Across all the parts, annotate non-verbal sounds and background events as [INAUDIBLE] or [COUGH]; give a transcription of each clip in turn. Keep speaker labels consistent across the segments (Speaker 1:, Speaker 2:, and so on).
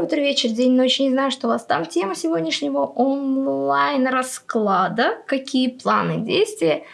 Speaker 1: Доброе утро, вечер, день, ночь. Не знаю, что у вас там. Тема сегодняшнего онлайн-расклада. Какие планы действия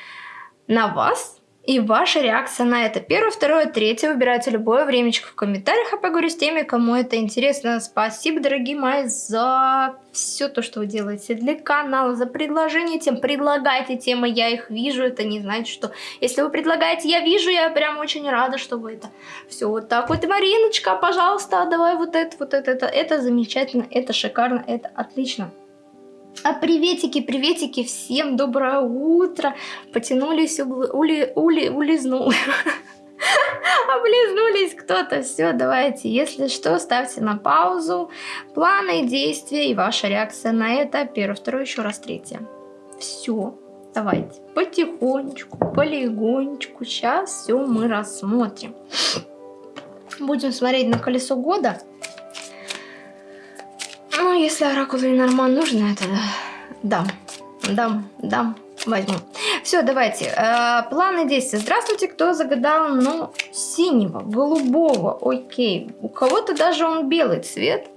Speaker 1: на вас и ваша реакция на это. Первое, второе, третье. Выбирайте любое времечко в комментариях. А поговорю с теми, кому это интересно. Спасибо, дорогие мои, за все то, что вы делаете для канала, за предложение тем. Предлагайте темы, я их вижу. Это не значит, что если вы предлагаете, я вижу, я прям очень рада, что вы это все вот так вот. Мариночка, пожалуйста, давай вот это, вот это, это, это замечательно, это шикарно, это отлично. А приветики, приветики, всем доброе утро. Потянулись, ули, ули, ули, улизнул. [LAUGHS] Облизнулись кто-то. Все, давайте, если что, ставьте на паузу. Планы, действия и ваша реакция на это. Первое, второе, еще раз третье. Все, давайте, потихонечку, полигонечку. Сейчас все мы рассмотрим. Будем смотреть на колесо года. Ну, если оракул Ленорман нужно, это дам, дам, дам, возьму. Все, давайте. Э, планы действия. Здравствуйте, кто загадал, ну, синего, голубого, окей. У кого-то даже он белый цвет.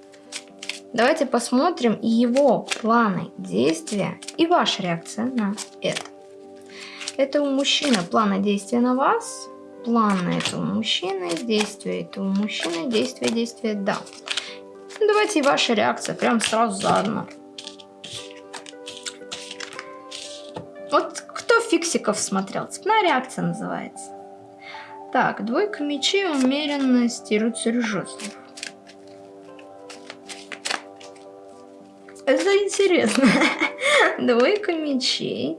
Speaker 1: Давайте посмотрим его планы действия и ваша реакция на это. Это у мужчины планы действия на вас, планы этого мужчины, действия этого мужчины, действия, действия, да. Ну, давайте и ваша реакция, прям сразу заодно. Вот кто фиксиков смотрел? Цепная реакция называется. Так, двойка мечей, умеренность и рыцарь. Это интересно. [LAUGHS] Двойка мечей.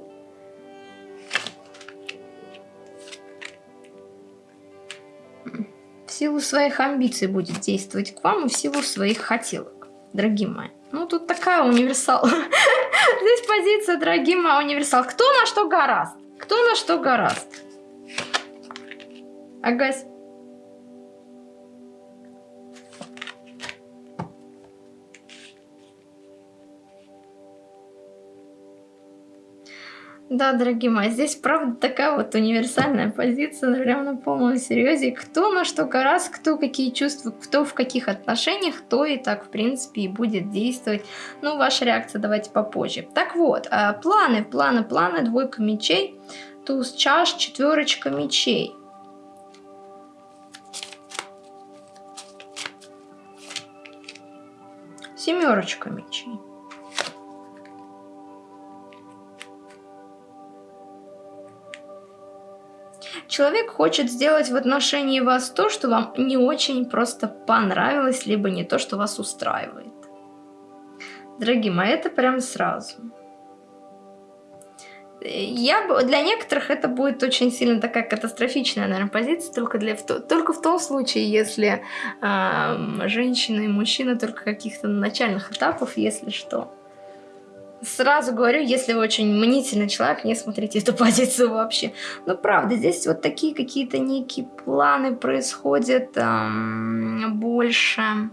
Speaker 1: Силу своих амбиций будет действовать к вам и в силу своих хотелок, дорогие мои. Ну, тут такая универсал. [LAUGHS] Здесь позиция, дорогие мои, универсал. Кто на что гораст? Кто на что гораст? Агась. Да, дорогие мои, здесь правда такая вот универсальная позиция, прям на полном серьезе. Кто на что гораздо, кто какие чувства, кто в каких отношениях, то и так, в принципе, и будет действовать. Ну, ваша реакция давайте попозже. Так вот, а, планы, планы, планы, двойка мечей, туз чаш, четверочка мечей. Семерочка мечей. Человек хочет сделать в отношении вас то, что вам не очень просто понравилось, либо не то, что вас устраивает. Дорогие мои, это прям сразу. Я, для некоторых это будет очень сильно такая катастрофичная, наверное, позиция, только, для, только в том случае, если э, женщина и мужчина только каких-то начальных этапов, если что. Сразу говорю, если вы очень мнительный человек, не смотрите эту [LAUGHS] позицию вообще. Но правда, здесь вот такие какие-то некие планы происходят эм, больше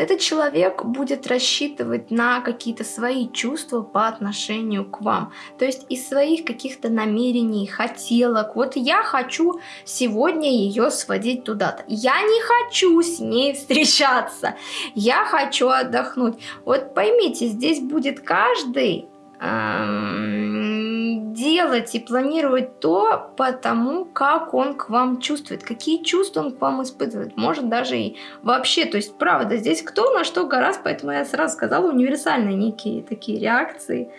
Speaker 1: этот человек будет рассчитывать на какие-то свои чувства по отношению к вам. То есть из своих каких-то намерений, хотелок. Вот я хочу сегодня ее сводить туда-то. Я не хочу с ней встречаться. Я хочу отдохнуть. Вот поймите, здесь будет каждый делать и планировать то потому, как он к вам чувствует, какие чувства он к вам испытывает, может даже и вообще, то есть правда, здесь кто на что гораздо, поэтому я сразу сказала, универсальные некие такие реакции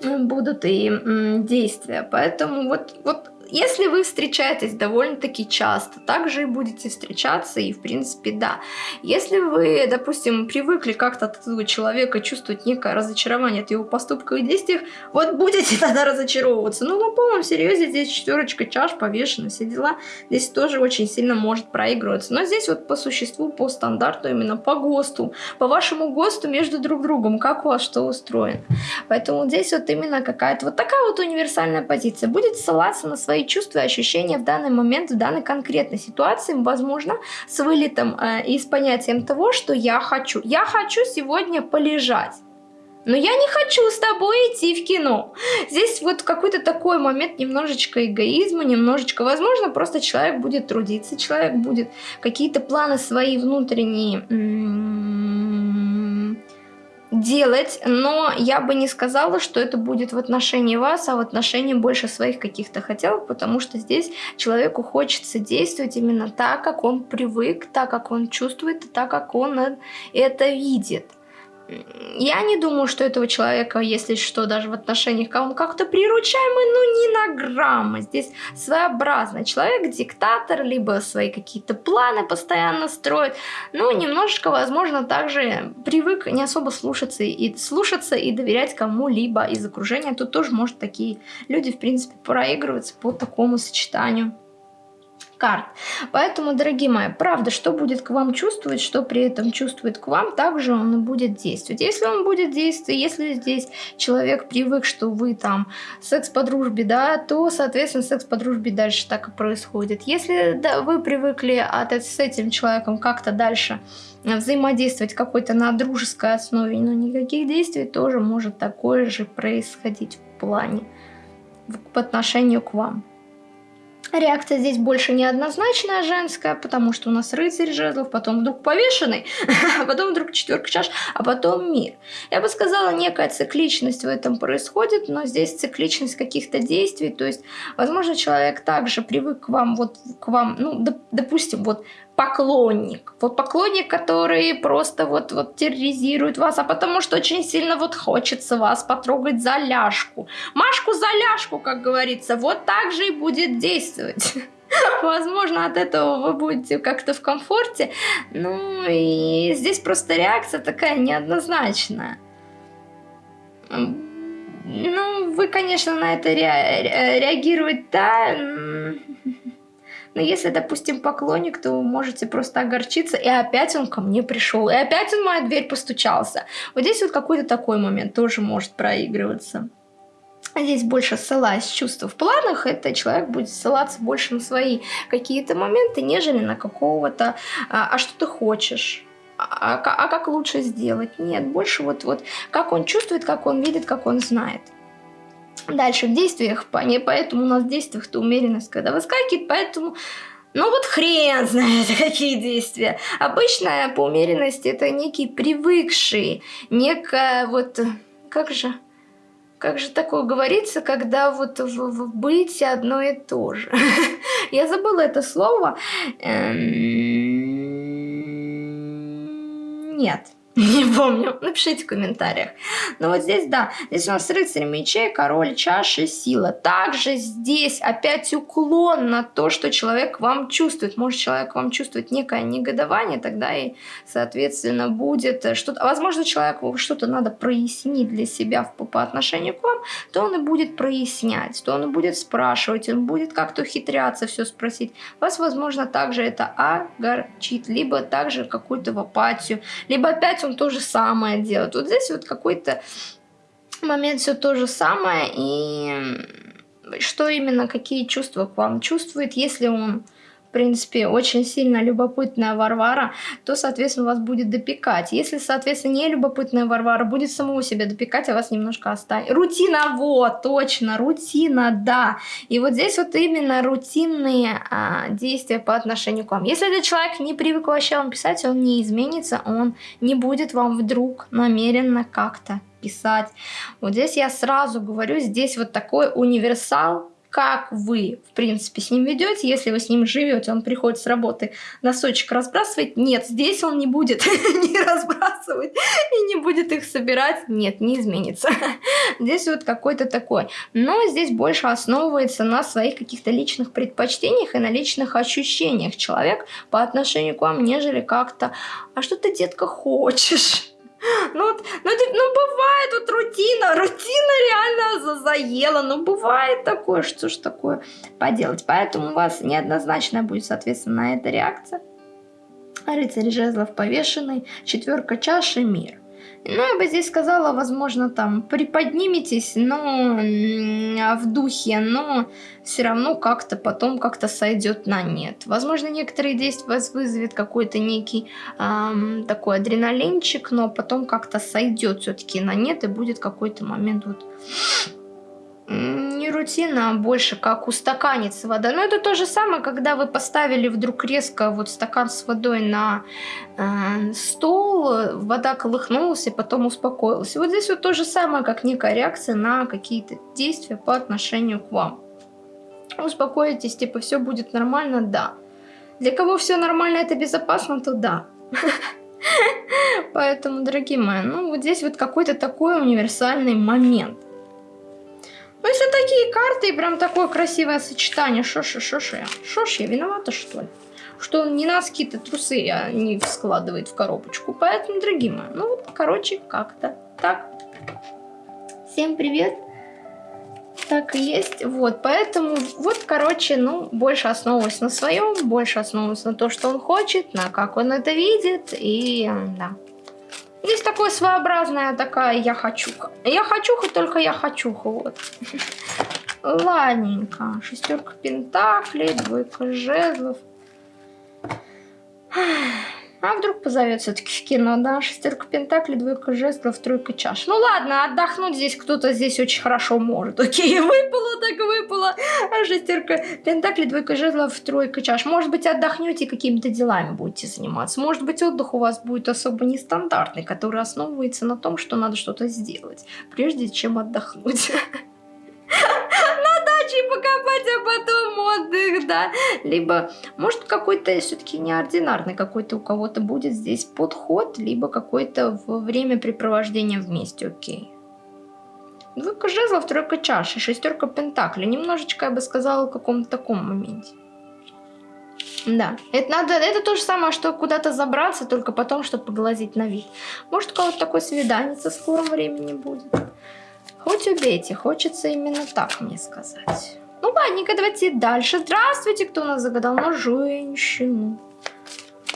Speaker 1: будут и действия, поэтому вот, вот если вы встречаетесь довольно-таки часто, также и будете встречаться, и в принципе, да. Если вы, допустим, привыкли как-то от этого человека чувствовать некое разочарование от его поступков и действий, вот будете [LAUGHS] тогда разочаровываться. Ну, на полном серьезе здесь четверочка чаш повешена, все дела. Здесь тоже очень сильно может проигрываться. Но здесь вот по существу, по стандарту, именно по ГОСТу, по вашему ГОСТу между друг другом, как у вас что устроено. Поэтому здесь вот именно какая-то вот такая вот универсальная позиция. Будет ссылаться на свои свои чувства и ощущения в данный момент, в данной конкретной ситуации, возможно, с вылетом э, и с понятием того, что я хочу. Я хочу сегодня полежать. но я не хочу с тобой идти в кино. Здесь вот какой-то такой момент немножечко эгоизма, немножечко, возможно, просто человек будет трудиться, человек будет какие-то планы свои внутренние делать, но я бы не сказала, что это будет в отношении вас, а в отношении больше своих каких-то хотелок, потому что здесь человеку хочется действовать именно так, как он привык, так, как он чувствует, так, как он это видит я не думаю, что этого человека, если что, даже в отношениях, он как-то приручаемый, ну не на грамма. Здесь своеобразный человек, диктатор, либо свои какие-то планы постоянно строит. Ну, немножечко, возможно, также привык не особо слушаться и, слушаться и доверять кому-либо из окружения. Тут тоже может такие люди, в принципе, проигрываться по такому сочетанию карт. Поэтому, дорогие мои, правда, что будет к вам чувствовать, что при этом чувствует к вам, также он и будет действовать. Если он будет действовать, если здесь человек привык, что вы там секс по дружбе, да, то, соответственно, секс по дружбе дальше так и происходит. Если да, вы привыкли от, с этим человеком как-то дальше взаимодействовать какой-то на дружеской основе, но никаких действий тоже может такое же происходить в плане по отношению к вам. Реакция здесь больше неоднозначная женская, потому что у нас рыцарь жезлов, потом вдруг повешенный, [LAUGHS] а потом вдруг четверка чаш, а потом мир. Я бы сказала, некая цикличность в этом происходит, но здесь цикличность каких-то действий, то есть, возможно, человек также привык к вам, вот к вам, ну, доп, допустим, вот поклонник. Вот поклонник, который просто вот, вот терроризирует вас, а потому что очень сильно вот хочется вас потрогать за ляжку. Машку за ляжку, как говорится, вот так же и будет действовать. [LAUGHS] Возможно, от этого вы будете как-то в комфорте. Ну и здесь просто реакция такая неоднозначная. Ну, вы, конечно, на это ре реагировать, да, но если, допустим, поклонник, то вы можете просто огорчиться, и опять он ко мне пришел, и опять он в мою дверь постучался. Вот здесь вот какой-то такой момент тоже может проигрываться. Здесь больше ссылаясь чувства в планах, это человек будет ссылаться больше на свои какие-то моменты, нежели на какого-то «а, а что ты хочешь?». А, а, а как лучше сделать? Нет, больше вот, вот как он чувствует, как он видит, как он знает. Дальше в действиях, поэтому у нас в действиях-то умеренность, когда выскакивает, поэтому... Ну вот хрен знает, [LAUGHS] какие действия. Обычно по умеренности это некий привыкший, некая вот... Как же... Как же такое говорится, когда вот в, в быть одно и то же? [LAUGHS] Я забыла это слово. Эм, нет. [LAUGHS] Не помню, напишите в комментариях. Но вот здесь, да, здесь у нас рыцарь мечей, король чаши, сила. Также здесь опять уклон на то, что человек вам чувствует. Может, человек вам чувствует некое негодование, тогда и, соответственно, будет что-то... Возможно, человеку что-то надо прояснить для себя по, по отношению к вам, то он и будет прояснять, то он и будет спрашивать, он будет как-то ухитряться все спросить. Вас, возможно, также это огорчит, либо также какую-то в апатию, либо опять он то же самое делает. Вот здесь вот какой-то момент все то же самое, и что именно, какие чувства к вам чувствует, если он принципе, очень сильно любопытная Варвара, то, соответственно, вас будет допекать. Если, соответственно, не любопытная Варвара будет самого себя допекать, а вас немножко оставить. Рутина, вот, точно, рутина, да. И вот здесь вот именно рутинные а, действия по отношению к вам. Если этот человек не привык вообще вам писать, он не изменится, он не будет вам вдруг намеренно как-то писать. Вот здесь я сразу говорю, здесь вот такой универсал, как вы, в принципе, с ним ведете, если вы с ним живете, он приходит с работы, носочек разбрасывать, нет, здесь он не будет [LAUGHS] не разбрасывать и не будет их собирать, нет, не изменится. [LAUGHS] Здесь вот какой-то такой. Но здесь больше основывается на своих каких-то личных предпочтениях и на личных ощущениях человек по отношению к вам, нежели как-то, а что ты, детка, хочешь? [GASPS] Ну, ну, ну, бывает вот рутина, рутина реально заела, ну, бывает такое, что ж такое поделать. Поэтому у вас неоднозначная будет, соответственно, это реакция. Рыцарь жезлов повешенный, четверка чаши, мир. Ну, я бы здесь сказала, возможно, там приподниметесь, но в духе, но все равно как-то потом как-то сойдет на нет. Возможно, некоторые действия вас вызовет какой-то некий эм, такой адреналинчик, но потом как-то сойдет все-таки на нет и будет какой-то момент вот не рутина, а больше как устаканится вода. Но это то же самое, когда вы поставили вдруг резко вот стакан с водой на э, стол, вода колыхнулась и потом успокоилась. Вот здесь вот то же самое, как некая реакция на какие-то действия по отношению к вам. Успокоитесь, типа все будет нормально, да. Для кого все нормально, это безопасно, то да. [LAUGHS] Поэтому, дорогие мои, ну вот здесь вот какой-то такой универсальный момент. Ну, если такие карты и прям такое красивое сочетание, шо шо ж я? Шо ж я виновата, что ли? Что он не носки-то трусы а не складывает в коробочку. Поэтому, дорогие мои, ну вот, короче, как-то так. Всем привет. Так и есть. Вот, поэтому, вот, короче, ну, больше основываюсь на своем, больше основываюсь на то, что он хочет, на как он это видит, и, да. Есть такое своеобразная такая я хочуха. Я хочуха, только я хочуха, вот. Ладненько. Шестерка пентаклей, двойка жезлов. А вдруг позовет все-таки в кино, да? Шестерка пентаклей, двойка жезлов, тройка чаш. Ну ладно, отдохнуть здесь кто-то здесь очень хорошо может. Окей, [LAUGHS] выпало, так выпало. А шестерка пентаклей, двойка жезлов, тройка чаш. Может быть, отдохнете какими-то делами будете заниматься. Может быть, отдых у вас будет особо нестандартный, который основывается на том, что надо что-то сделать, прежде чем отдохнуть. [LAUGHS] дачей покопать, а потом отдых, да. Либо, может, какой-то все-таки неординарный какой-то у кого-то будет здесь подход, либо какое-то времяпрепровождение вместе, окей. Двойка жезлов, тройка чаши, шестерка пентаклей. Немножечко, я бы сказала, в каком-то таком моменте. Да, это надо, это то же самое, что куда-то забраться, только потом, чтобы поглазить на вид. Может, у кого-то такое свидание в скором времени будет. Хоть убейте, хочется именно так мне сказать. Ну ладненько, давайте дальше. Здравствуйте, кто у нас загадал на женщину?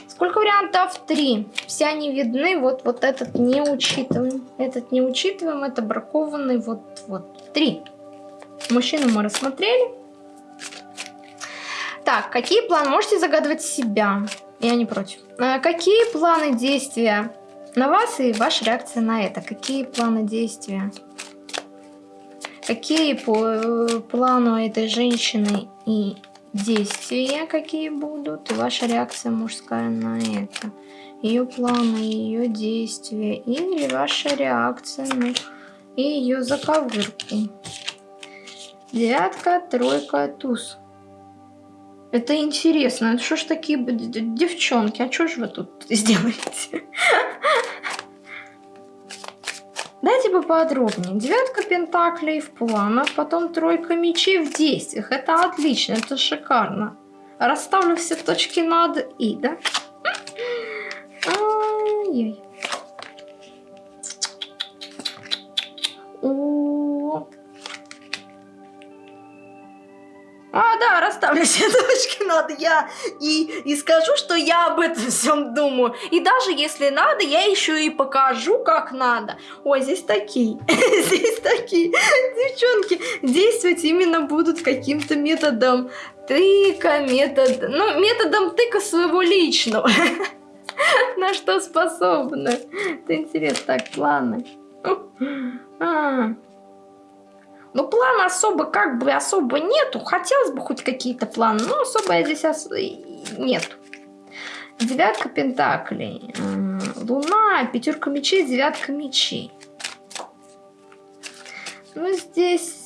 Speaker 1: Сколько вариантов? Три. Все они видны, вот, вот этот не учитываем. Этот не учитываем, это бракованный, вот, вот. Три. Мужчину мы рассмотрели. Так, какие планы? Можете загадывать себя. Я не против. А, какие планы действия на вас и ваша реакция на это? Какие планы действия? Какие по э, плану этой женщины и действия какие будут, и ваша реакция мужская на это. Ее планы, ее действия, или ваша реакция на и ее заковырку. Девятка, тройка, туз. Это интересно. Что ж такие девчонки? А что же вы тут [LAUGHS] сделаете? Дайте поподробнее. Девятка пентаклей в планах, потом тройка мечей в действиях. Это отлично, это шикарно. Расставлю все точки над «и», да? Ай-яй. А, да, расставлю все [LAUGHS] точки надо. Я и, и скажу, что я об этом всем думаю. И даже если надо, я еще и покажу, как надо. Ой, здесь такие, [LAUGHS] здесь такие девчонки действовать именно будут каким-то методом тыка, метод, ну, методом тыка своего личного. [LAUGHS] На что способны. Это интересно. Так, планы. Но ну, плана особо как бы особо нету. Хотелось бы хоть какие-то планы, но особо я здесь ос... нету. Девятка пентаклей. Луна, пятерка мечей, девятка мечей. Ну, здесь...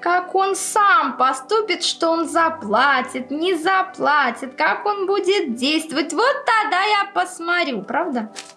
Speaker 1: Как он сам поступит, что он заплатит, не заплатит, как он будет действовать. Вот тогда я посмотрю, правда? Ну,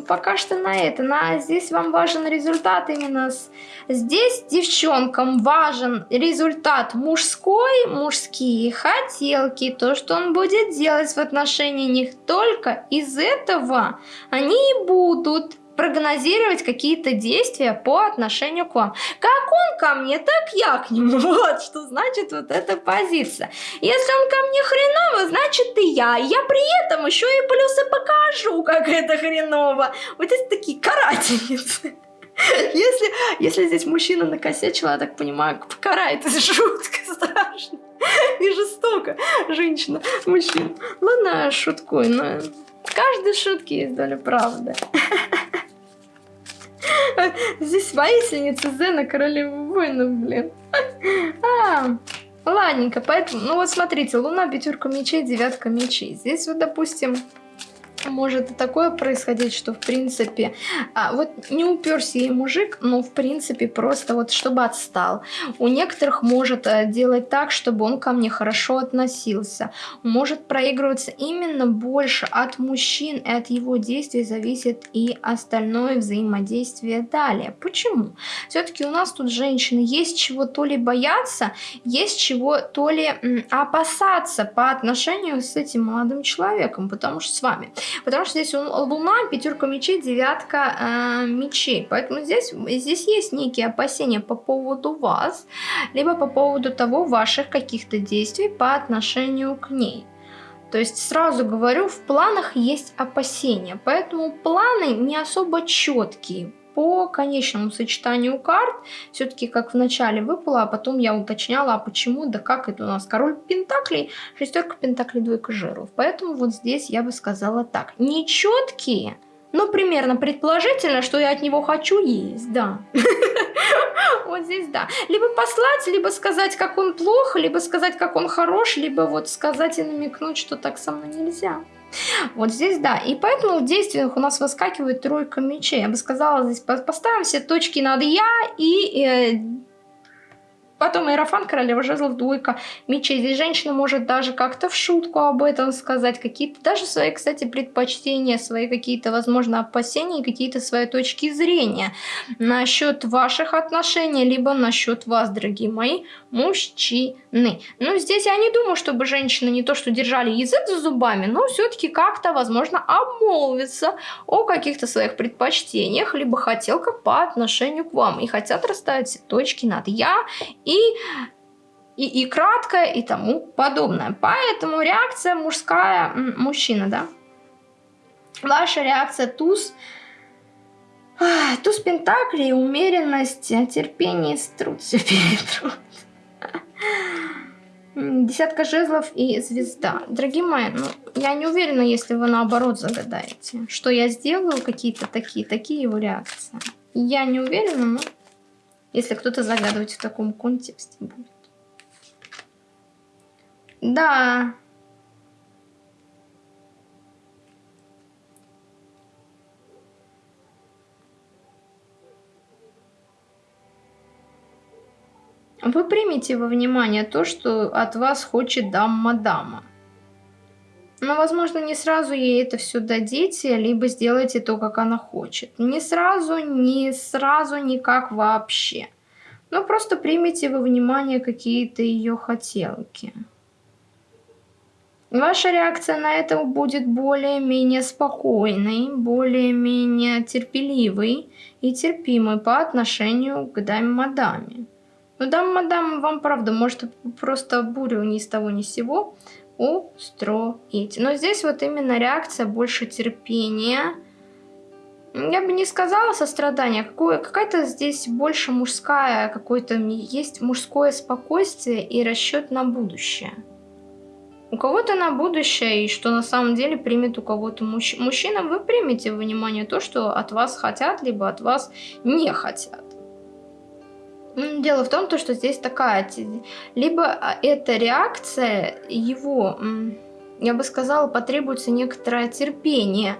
Speaker 1: пока что на это. На, здесь вам важен результат именно. С, здесь девчонкам важен результат мужской, мужские хотелки, то, что он будет делать в отношении них. Только из этого они и будут прогнозировать какие-то действия по отношению к вам. Как он ко мне, так я к нему. [LAUGHS] Вот что значит вот эта позиция. Если он ко мне хреново, значит и я. Я при этом еще и плюсы покажу как это хреново. Вот здесь такие карательницы. [LAUGHS] Если, если здесь мужчина накосячил, я так понимаю, покарает жутко страшно и жестоко женщина, мужчина. Ладно, шуткую, но в каждой шутке есть доля правды. [LAUGHS] Здесь воительница Зена, королева воинов, блин. А, ладненько, поэтому, ну вот смотрите, луна, пятерка мечей, девятка мечей. Здесь вот, допустим, может и такое происходить, что в принципе, а, вот не уперся ей мужик, но в принципе просто вот чтобы отстал. У некоторых может а, делать так, чтобы он ко мне хорошо относился. Может проигрываться именно больше от мужчин и от его действий зависит и остальное взаимодействие далее. Почему? Все-таки у нас тут женщины есть чего то ли бояться, есть чего то ли опасаться по отношению с этим молодым человеком, потому что с вами. Потому что здесь луна, пятерка мечей, девятка э, мечей. Поэтому здесь, здесь есть некие опасения по поводу вас, либо по поводу того ваших каких-то действий по отношению к ней. То есть сразу говорю, в планах есть опасения, поэтому планы не особо четкие по конечному сочетанию карт, все-таки как в начале выпало, а потом я уточняла, а почему, да как это у нас король пентаклей, шестерка пентаклей, двойка жиров. Поэтому вот здесь я бы сказала так, нечеткие, но примерно предположительно, что я от него хочу есть, да. [LAUGHS] Вот здесь да. Либо послать, либо сказать, как он плохо, либо сказать, как он хорош, либо вот сказать и намекнуть, что так со мной нельзя. Вот здесь да. И поэтому в действиях у нас выскакивает тройка мечей. Я бы сказала, здесь поставим все точки над «я» и э, Потом Иерофан, королева жезлов, двойка мечей. Здесь женщина может даже как-то в шутку об этом сказать. Какие-то даже свои, кстати, предпочтения, свои какие-то, возможно, опасения, какие-то свои точки зрения насчет ваших отношений, либо насчет вас, дорогие мои мужчины. Ну, здесь я не думаю, чтобы женщины не то, что держали язык за зубами, но все-таки как-то, возможно, обмолвиться о каких-то своих предпочтениях, либо хотелках по отношению к вам. И хотят расставить точки над «я» и, и, и краткое, и тому подобное. Поэтому реакция мужская, мужчина, да. Ваша реакция туз, туз пентаклей, умеренность, терпение, труд, все перетрут. Десятка жезлов и звезда. Дорогие мои, ну, я не уверена, если вы наоборот загадаете, что я сделаю, какие-то такие, такие его реакции. Я не уверена, но если кто-то загадывать в таком контексте будет. Да. Вы примите во внимание то, что от вас хочет дама-дама. Но, возможно, не сразу ей это все дадите, либо сделайте то, как она хочет. Не сразу, не сразу, никак вообще. Но просто примите во внимание какие-то ее хотелки. Ваша реакция на это будет более-менее спокойной, более-менее терпеливой и терпимой по отношению к даме-мадаме. Но дама-мадам вам, правда, может просто бурю ни с того ни с сего устроить. Но здесь вот именно реакция больше терпения. Я бы не сказала сострадание, какая-то здесь больше мужская, какое-то есть мужское спокойствие и расчет на будущее. У кого-то на будущее, и что на самом деле примет у кого-то мужч... мужчина, вы примете внимание то, что от вас хотят, либо от вас не хотят. Дело в том, то, что здесь такая, либо а, эта реакция его, я бы сказала, потребуется некоторое терпение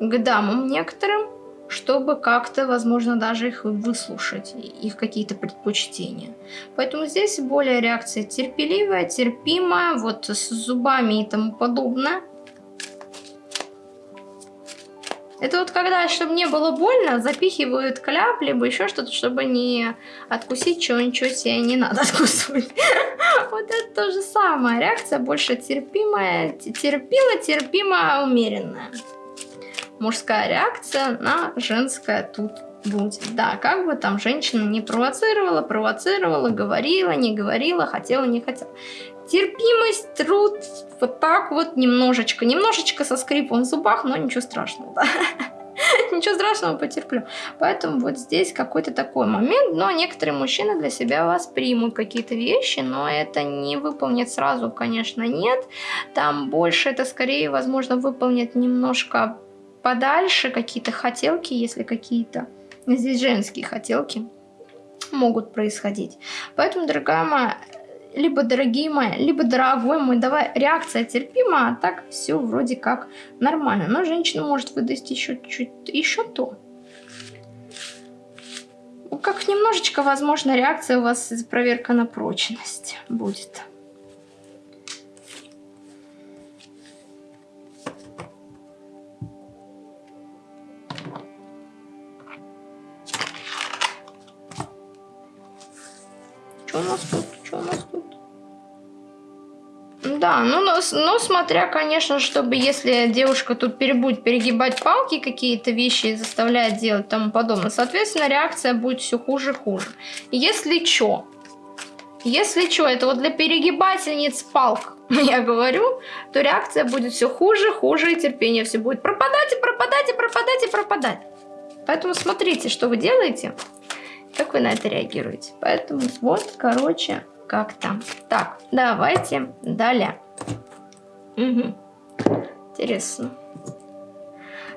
Speaker 1: к дамам некоторым, чтобы как-то, возможно, даже их выслушать, их какие-то предпочтения. Поэтому здесь более реакция терпеливая, терпимая, вот с зубами и тому подобное. Это вот когда, чтобы не было больно, запихивают кляп, либо еще что-то, чтобы не откусить чего-нибудь себе не надо откусывать. [LAUGHS] Вот это то же самое. Реакция больше терпимая, терпила, терпимая, умеренная. Мужская реакция на женское тут будет. Да, как бы там женщина не провоцировала, провоцировала, говорила, не говорила, хотела, не хотела. Терпимость, труд, вот так вот немножечко, немножечко со скрипом в зубах, но ничего страшного, да. [LAUGHS] Ничего страшного, потерплю. Поэтому вот здесь какой-то такой момент, но некоторые мужчины для себя воспримут какие-то вещи, но это не выполнит сразу, конечно, нет. Там больше это скорее, возможно, выполнит немножко подальше какие-то хотелки, если какие-то. Здесь женские хотелки могут происходить. Поэтому, дорогая моя, либо дорогие мои, либо дорогой мой, давай, реакция терпима, а так все вроде как нормально. Но женщина может выдать еще чуть еще то. Как немножечко, возможно, реакция у вас проверка на прочность будет. Что у нас тут? Что у нас тут? Да, ну, но, но смотря, конечно, чтобы если девушка тут будет перегибать палки, какие-то вещи заставляет делать и тому подобное, соответственно, реакция будет все хуже и хуже. Если что, если что, это вот для перегибательниц палк, [LAUGHS] я говорю, то реакция будет все хуже, хуже, и терпение все будет пропадать и пропадать и пропадать и пропадать. Поэтому смотрите, что вы делаете. Как вы на это реагируете? Поэтому вот, короче, как-то. Так, давайте далее. Угу. Интересно.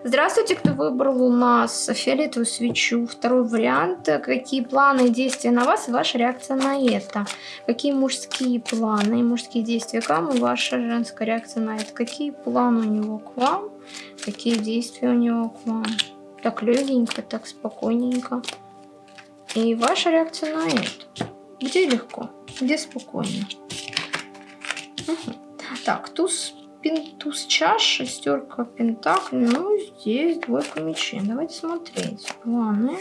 Speaker 1: Здравствуйте, кто выбрал у нас фиолетовую свечу. Второй вариант. Какие планы и действия на вас и ваша реакция на это? Какие мужские планы и мужские действия к вам и ваша женская реакция на это? Какие планы у него к вам? Какие действия у него к вам? Так легенько, так спокойненько. И ваша реакция на это. Где легко, где спокойно. Угу. Так, туз, пин, туз чаш, шестерка пентаклей. Ну, здесь двойка мечей. Давайте смотреть. Планы.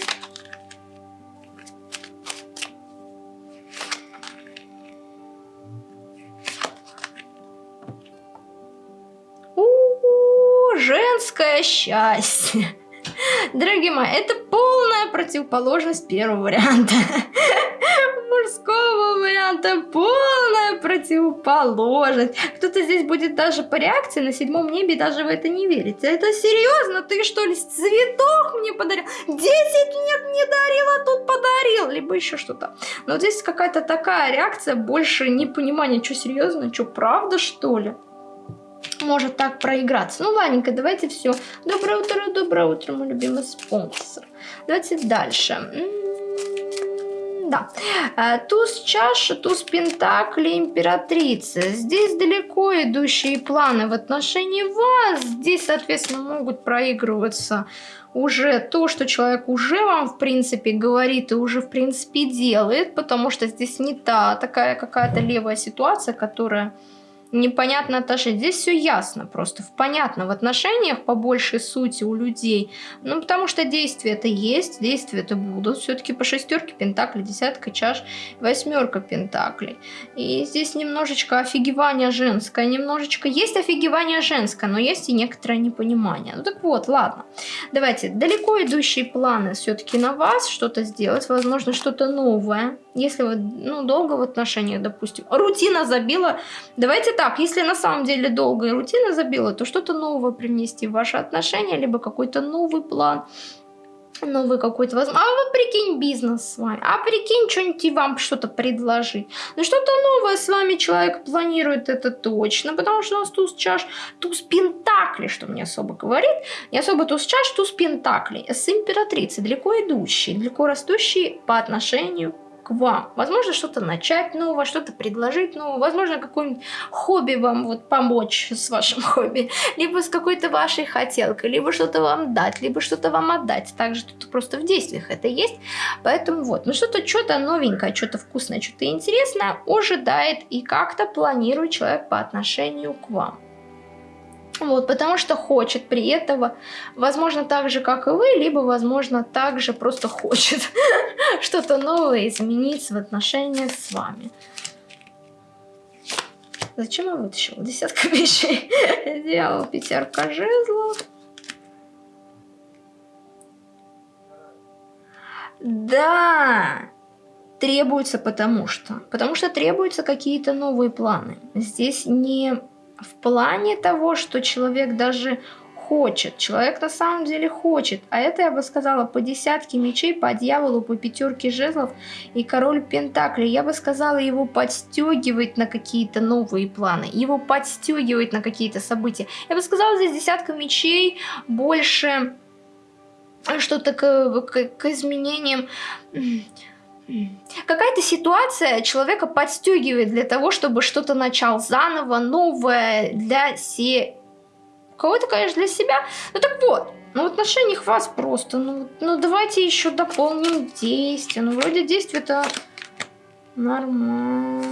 Speaker 1: Женское счастье. [LAUGHS] Дорогие мои, это полная противоположность первого варианта. [LAUGHS] Мужского варианта полная противоположность. Кто-то здесь будет даже по реакции на седьмом небе, даже в это не верите. Это серьезно? Ты что ли цветок мне подарил? Десять лет не дарил, а тут подарил. Либо еще что-то. Но здесь какая-то такая реакция, больше непонимания, что серьезно, что правда что ли? Может так проиграться. Ну, ладненько, давайте все. Доброе утро, доброе утро, мой любимый спонсор. Давайте дальше. Да. Э, туз чаши, туз пентакли, императрица. Здесь далеко идущие планы в отношении вас. Здесь, соответственно, могут проигрываться уже то, что человек уже вам, в принципе, говорит и уже, в принципе, делает, потому что здесь не та такая какая-то левая ситуация, которая непонятно отношения. Здесь все ясно просто, понятно в отношениях по большей сути у людей. Ну, потому что действия это есть, действия это будут. Все-таки по шестерке пентаклей, десятка чаш, восьмерка пентаклей. И здесь немножечко офигевание женское, немножечко есть офигевание женское, но есть и некоторое непонимание. Ну так вот, ладно. Давайте, далеко идущие планы все-таки на вас что-то сделать, возможно, что-то новое. Если вы ну, долго в отношениях, допустим, рутина забила, давайте так, так, если на самом деле долгая рутина забила, то что-то новое принести в ваши отношения, либо какой-то новый план, новый какой-то возможно. А вот прикинь бизнес с вами, а прикинь что-нибудь вам что-то предложить. Ну что-то новое с вами человек планирует, это точно, потому что у нас туз чаш, туз пентакли, что мне особо говорит, не особо туз чаш, туз пентакли, с императрицей, далеко идущий, далеко растущий по отношению к вам. Возможно, что-то начать новое, что-то предложить новое. Возможно, какое-нибудь хобби вам вот помочь с вашим [LAUGHS] хобби. Либо с какой-то вашей хотелкой, либо что-то вам дать, либо что-то вам отдать. Также тут просто в действиях это есть. Поэтому вот, ну что-то, что-то новенькое, что-то вкусное, что-то интересное ожидает и как-то планирует человек по отношению к вам. Вот, потому что хочет при этого, возможно, так же, как и вы, либо, возможно, так же просто хочет [LAUGHS] что-то новое изменить в отношениях с вами. Зачем я вытащила десятка [LAUGHS] вещей? Сделал пятерка жезлов. Да, требуется потому что. Потому что требуются какие-то новые планы. Здесь не в плане того, что человек даже хочет. Человек на самом деле хочет. А это, я бы сказала, по десятке мечей, по дьяволу, по пятерке жезлов и король пентаклей. Я бы сказала, его подстегивает на какие-то новые планы. Его подстегивает на какие-то события. Я бы сказала, здесь десятка мечей больше что-то к, к, к изменениям Какая-то ситуация человека подстегивает для того, чтобы что-то начал заново, новое для се кого-то, конечно, для себя. Ну так вот, ну в отношениях вас просто, ну, ну давайте еще дополним действие. Ну вроде действие-то нормально.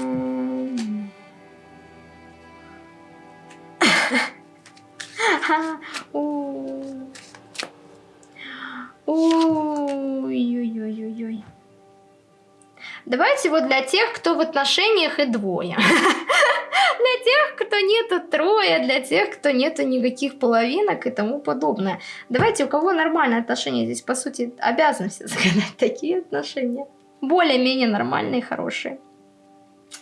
Speaker 1: [LAUGHS] Ой-ой-ой-ой-ой. Давайте вот для тех, кто в отношениях и двое. [LAUGHS] для тех, кто нету трое, для тех, кто нету никаких половинок и тому подобное. Давайте, у кого нормальные отношения, здесь, по сути, обязаны все [LAUGHS] загадать такие отношения. Более-менее нормальные, хорошие.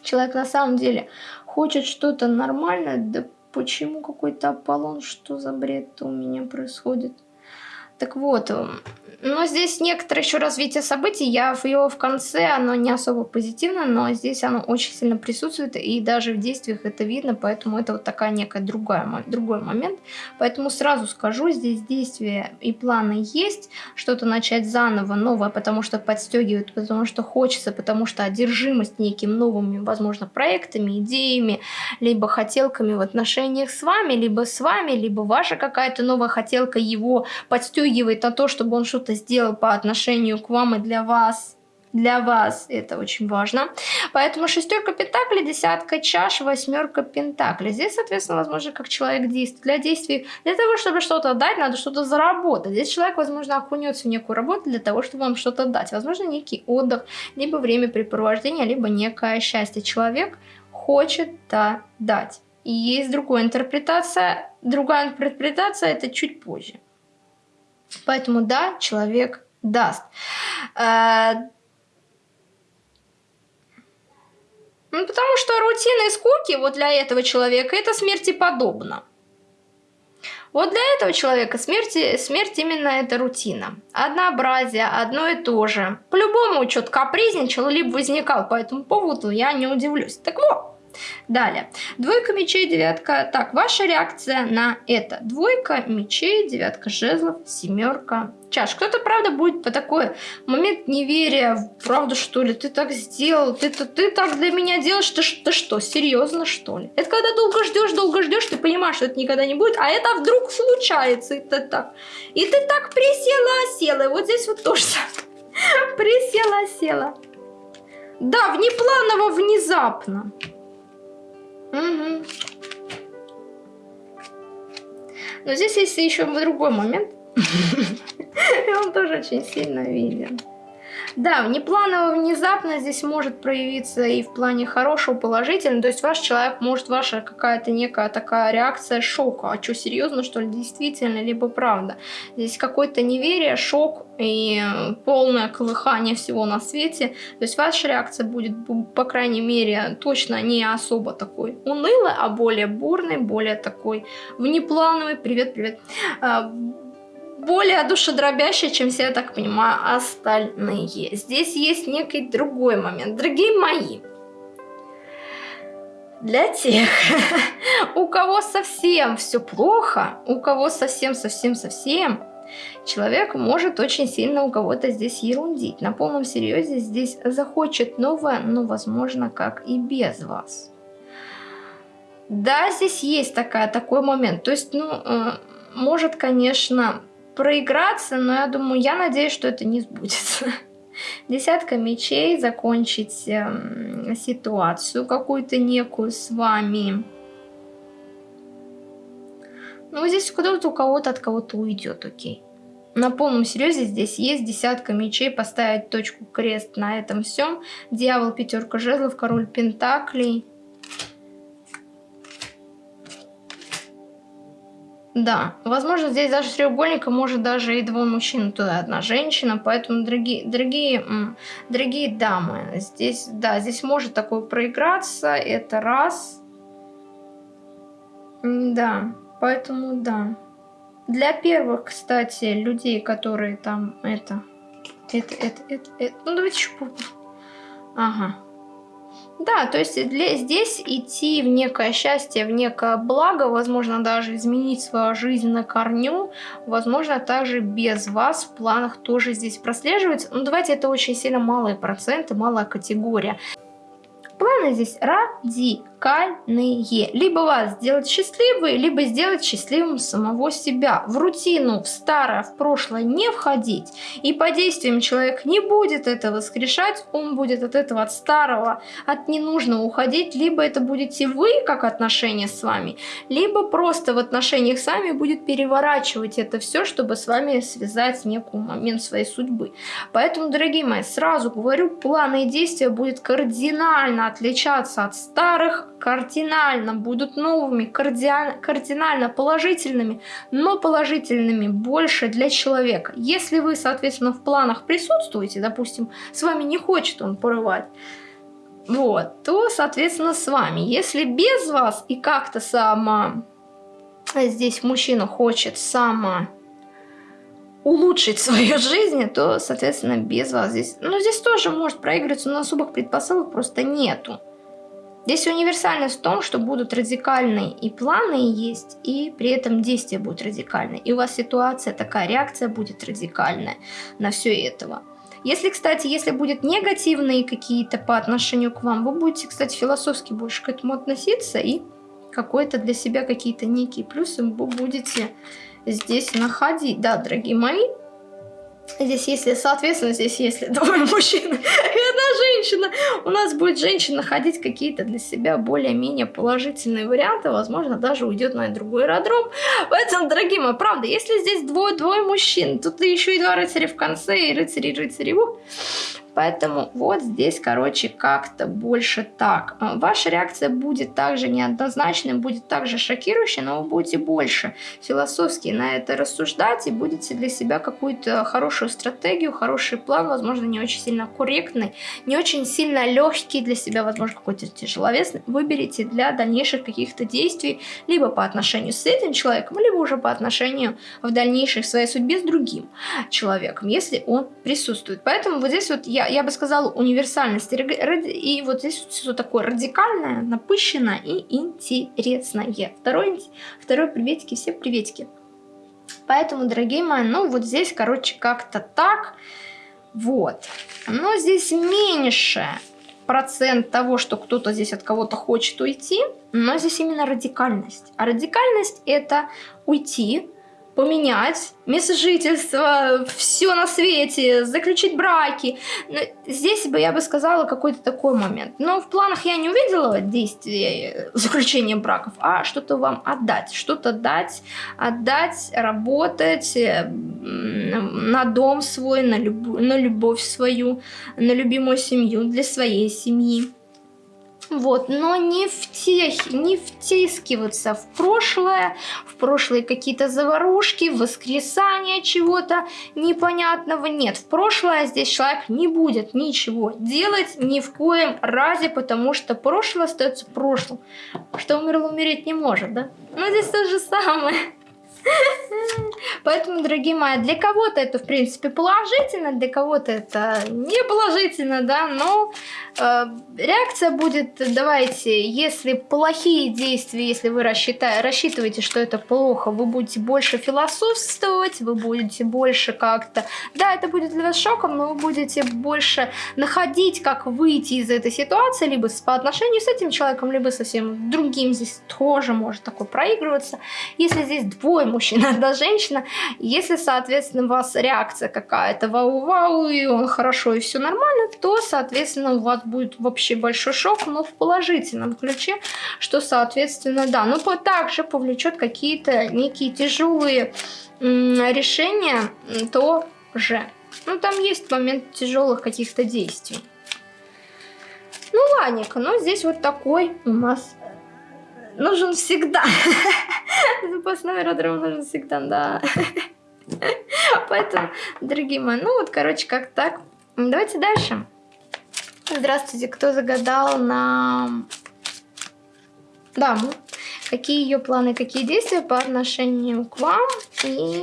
Speaker 1: Человек на самом деле хочет что-то нормальное, да почему какой-то Аполлон, что за бред у меня происходит? Так вот, но здесь некоторое еще развитие событий. Я в его в конце, оно не особо позитивно, но здесь оно очень сильно присутствует, и даже в действиях это видно, поэтому это вот такая некая другая, другой момент. Поэтому сразу скажу, здесь действия и планы есть, что-то начать заново, новое, потому что подстегивает, потому что хочется, потому что одержимость неким новыми, возможно, проектами, идеями, либо хотелками в отношениях с вами, либо с вами, либо ваша какая-то новая хотелка его подстегивает на то, чтобы он что-то сделал по отношению к вам и для вас, для вас это очень важно. Поэтому шестерка пентаклей, десятка чаш, восьмерка пентаклей. Здесь, соответственно, возможно, как человек действует. Для действий, для того, чтобы что-то дать, надо что-то заработать. Здесь человек, возможно, окунется в некую работу для того, чтобы вам что-то дать. Возможно, некий отдых, либо времяпрепровождение, либо некое счастье. Человек хочет да, дать. И есть другая интерпретация. Другая интерпретация это чуть позже. Поэтому да, человек даст. Э, ну, потому что рутина и скуки вот для этого человека это смерти подобно. Вот для этого человека смерть, смерть именно это рутина. Однообразие, одно и то же. По-любому что-то капризничал, либо возникал по этому поводу, я не удивлюсь. Так вот, Далее. Двойка мечей, девятка. Так, ваша реакция на это. Двойка мечей, девятка жезлов, семерка чаш. Кто-то, правда, будет по такой момент неверия. Правда, что ли? Ты так сделал? Ты, ты, ты так для меня делаешь? Ты, ты что, серьезно, что ли? Это когда долго ждешь, долго ждешь, ты понимаешь, что это никогда не будет, а это вдруг случается. И ты так, и ты так присела, села. И вот здесь вот тоже [LAUGHS] присела, села. Да, внепланово, внезапно. Угу. Но здесь есть еще другой момент. [LAUGHS] Он тоже очень сильно виден. Да, внепланово, внезапно здесь может проявиться и в плане хорошего, положительного. То есть ваш человек может, ваша какая-то некая такая реакция шока. А что, серьезно, что ли, действительно, либо правда? Здесь какое-то неверие, шок и полное колыхание всего на свете. То есть ваша реакция будет, по крайней мере, точно не особо такой унылой, а более бурной, более такой внеплановой. Привет, привет а, более душедробящая, чем все, я так понимаю, остальные. Здесь есть некий другой момент. Дорогие мои, для тех, [LAUGHS] у кого совсем все плохо, у кого совсем-совсем-совсем, человек может очень сильно у кого-то здесь ерундить. На полном серьезе здесь захочет новое, но возможно как и без вас. Да, здесь есть такая, такой момент. То есть, ну, э, может, конечно, проиграться, но я думаю, я надеюсь, что это не сбудется. [LAUGHS] Десятка мечей, закончить э, ситуацию какую-то некую с вами. Ну, здесь куда-то у кого-то от кого-то уйдет, окей. На полном серьезе здесь есть десятка мечей, поставить точку крест на этом всем. Дьявол, пятерка жезлов, король пентаклей. Да, возможно, здесь даже треугольника может даже и двое мужчин, туда одна женщина, поэтому, дорогие, дорогие, дорогие дамы, здесь, да, здесь может такое проиграться, это раз. Да, поэтому, да. Для первых, кстати, людей, которые там, это, это, это, это, это ну давайте еще... Ага. Да, то есть для, здесь идти в некое счастье, в некое благо, возможно, даже изменить свою жизнь на корню, возможно, также без вас в планах тоже здесь прослеживается. Но давайте это очень сильно малые проценты, малая категория. Планы здесь ради радикальные. Либо вас сделать счастливой, либо сделать счастливым самого себя. В рутину, в старое, в прошлое не входить. И по действиям человек не будет это воскрешать, он будет от этого, от старого, от ненужного уходить. Либо это будете вы, как отношения с вами, либо просто в отношениях с вами будет переворачивать это все, чтобы с вами связать некий момент своей судьбы. Поэтому, дорогие мои, сразу говорю, планы и действия будут кардинально отличаться от старых, кардинально будут новыми, кардинально положительными, но положительными больше для человека. Если вы, соответственно, в планах присутствуете, допустим, с вами не хочет он порывать, вот, то, соответственно, с вами. Если без вас и как-то сама здесь мужчина хочет сама улучшить свою жизнь, то, соответственно, без вас здесь... Ну, здесь тоже может проигрываться, но особых предпосылок просто нету. Здесь универсальность в том, что будут радикальные и планы есть, и при этом действия будут радикальные. И у вас ситуация такая, реакция будет радикальная на все этого. Если, кстати, если будет негативные какие-то по отношению к вам, вы будете, кстати, философски больше к этому относиться и какой-то для себя какие-то некие плюсы вы будете здесь находить. Да, дорогие мои, Здесь, если, соответственно, здесь, если двое мужчин [LAUGHS] и одна женщина, у нас будет женщина находить какие-то для себя более-менее положительные варианты, возможно, даже уйдет на другой аэродром. Поэтому, дорогие мои, правда, если здесь двое-двое мужчин, тут еще и два рыцаря в конце, и рыцари-рыцари, Поэтому вот здесь, короче, как-то больше так. А, ваша реакция будет также неоднозначной, будет также шокирующей, но вы будете больше философски на это рассуждать и будете для себя какую-то хорошую стратегию, хороший план, возможно, не очень сильно корректный, не очень сильно легкий для себя, возможно, какой-то тяжеловесный, выберите для дальнейших каких-то действий, либо по отношению с этим человеком, либо уже по отношению в дальнейшей своей судьбе с другим человеком, если он присутствует. Поэтому вот здесь вот я я, я бы сказала, универсальность. И вот здесь все такое радикальное, напыщенное и интересное. Второй, второй приветики, все приветики. Поэтому, дорогие мои, ну вот здесь, короче, как-то так. Вот. Но здесь меньше процент того, что кто-то здесь от кого-то хочет уйти, но здесь именно радикальность. А радикальность это уйти, поменять место жительства, все на свете, заключить браки. Здесь бы я бы сказала какой-то такой момент. Но в планах я не увидела действия заключения браков, а что-то вам отдать, что-то дать, отдать, работать на дом свой, на, люб на любовь свою, на любимую семью, для своей семьи. Вот, но не, в тех, не втискиваться в прошлое, в прошлые какие-то заварушки, воскресания чего-то непонятного. Нет, в прошлое здесь человек не будет ничего делать ни в коем разе, потому что прошлое остается прошлым. Что умерло, умереть не может, да? Но здесь то же самое. Поэтому, дорогие мои, для кого-то это, в принципе, положительно, для кого-то это не положительно, да, но э, реакция будет, давайте, если плохие действия, если вы рассчитываете, что это плохо, вы будете больше философствовать, вы будете больше как-то, да, это будет для вас шоком, но вы будете больше находить, как выйти из этой ситуации, либо по отношению с этим человеком, либо совсем другим, здесь тоже может такое проигрываться. Если здесь двое мужчина, [LAUGHS] одна женщина. Если, соответственно, у вас реакция какая-то вау-вау, и он хорошо, и все нормально, то, соответственно, у вас будет вообще большой шок, но в положительном ключе, что, соответственно, да. Но также повлечет какие-то некие тяжелые решения тоже. Ну, там есть момент тяжелых каких-то действий. Ну, ладненько, но здесь вот такой у нас нужен всегда. [LAUGHS] Запасной аэродром нужен всегда, да. [LAUGHS] Поэтому, дорогие мои, ну вот, короче, как так. Давайте дальше. Здравствуйте, кто загадал на даму? Какие ее планы, какие действия по отношению к вам и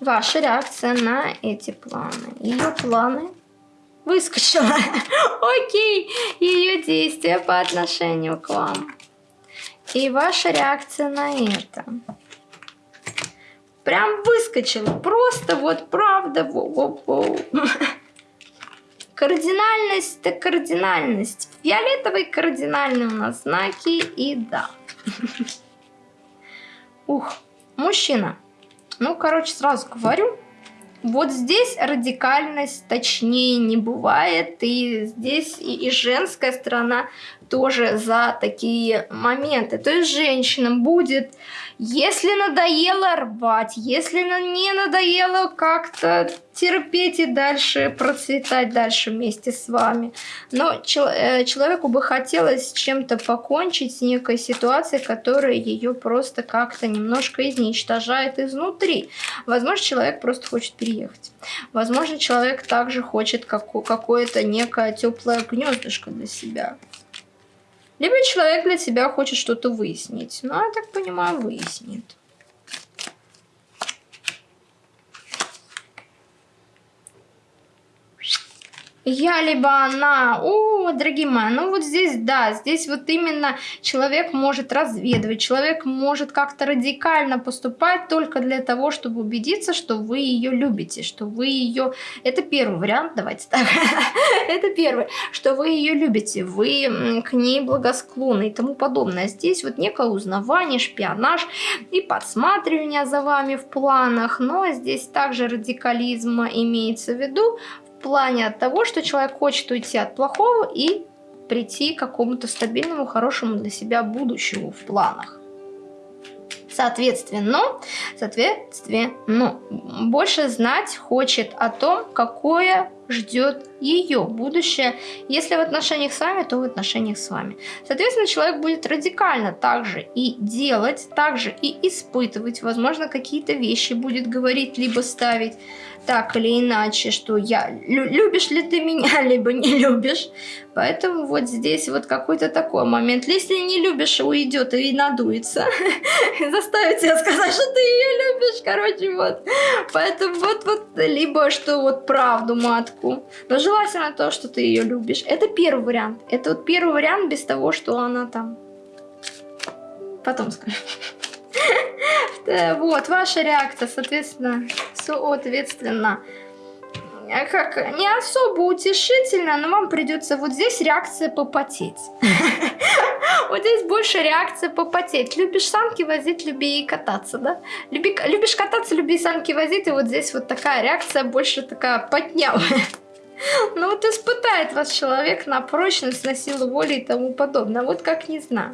Speaker 1: ваша реакция на эти планы? Ее планы выскочила. [LAUGHS] Окей, ее действия по отношению к вам. И ваша реакция на это. Прям выскочила. Просто вот правда. Во -во -во. [LAUGHS] Кардинальность это кардинальность. Фиолетовый кардинальный у нас знаки и да. [LAUGHS] Ух, мужчина. Ну, короче, сразу говорю, вот здесь радикальность точнее не бывает, и здесь и, и женская сторона тоже за такие моменты. То есть женщина будет если надоело рвать, если не надоело как-то терпеть и дальше процветать дальше вместе с вами. Но э, человеку бы хотелось чем-то покончить с некой ситуацией, которая ее просто как-то немножко изничтожает изнутри. Возможно, человек просто хочет переехать. Возможно, человек также хочет какое-то некое теплое гнездышко для себя. Либо человек для себя хочет что-то выяснить. Ну, я так понимаю, выяснит. Я либо она. О, дорогие мои, ну вот здесь, да, здесь вот именно человек может разведывать, человек может как-то радикально поступать только для того, чтобы убедиться, что вы ее любите, что вы ее... Это первый вариант, давайте так. [LAUGHS] Это первый, что вы ее любите, вы к ней благосклонны и тому подобное. Здесь вот некое узнавание, шпионаж и подсматривание за вами в планах, но здесь также радикализм имеется в виду плане того, что человек хочет уйти от плохого и прийти к какому-то стабильному, хорошему для себя будущему в планах. Соответственно, соответственно, больше знать хочет о том, какое ждет ее будущее. Если в отношениях с вами, то в отношениях с вами. Соответственно, человек будет радикально также и делать, также и испытывать. Возможно, какие-то вещи будет говорить, либо ставить так или иначе, что я любишь ли ты меня, [LAUGHS] либо не любишь. Поэтому вот здесь вот какой-то такой момент. Если не любишь, уйдет и надуется. [LAUGHS] Заставит тебя сказать, что ты ее любишь. Короче, вот. Поэтому вот, вот, либо что вот правду матку. Но желательно то, что ты ее любишь. Это первый вариант. Это вот первый вариант без того, что она там. Потом скажу. Вот, ваша реакция, соответственно, соответственно, как не особо утешительно, но вам придется вот здесь реакция попотеть. [LAUGHS] Вот здесь больше реакция попотеть. Любишь санки возить, люби и кататься, да? Любишь кататься, люби санки возить, и вот здесь вот такая реакция больше такая потнявая. Ну вот испытает вас человек на прочность, на силу воли и тому подобное. Вот как не знаю.